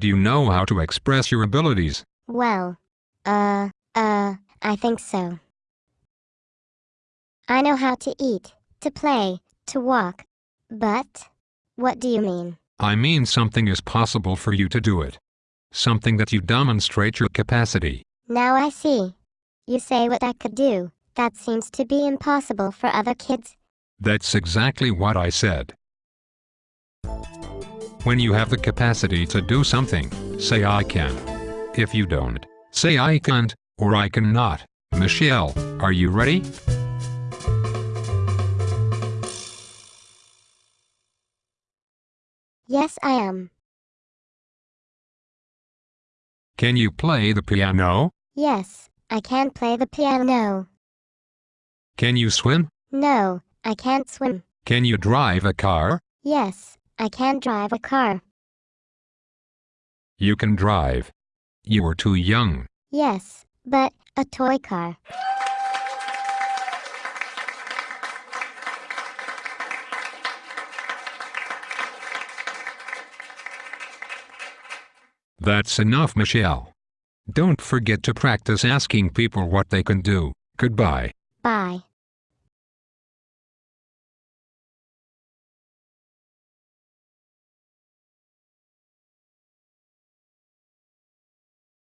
Do you know how to express your abilities? Well, uh, uh, I think so. I know how to eat, to play, to walk. But, what do you mean? I mean something is possible for you to do it. Something that you demonstrate your capacity. Now I see. You say what I could do, that seems to be impossible for other kids. That's exactly what I said. When you have the capacity to do something, say I can. If you don't, say I can't, or I cannot. Michelle, are you ready? Yes, I am. Can you play the piano? Yes, I can play the piano. Can you swim? No, I can't swim. Can you drive a car? Yes, I can drive a car. You can drive. You are too young. Yes, but a toy car. That's enough, Michelle. Don't forget to practice asking people what they can do. Goodbye. Bye.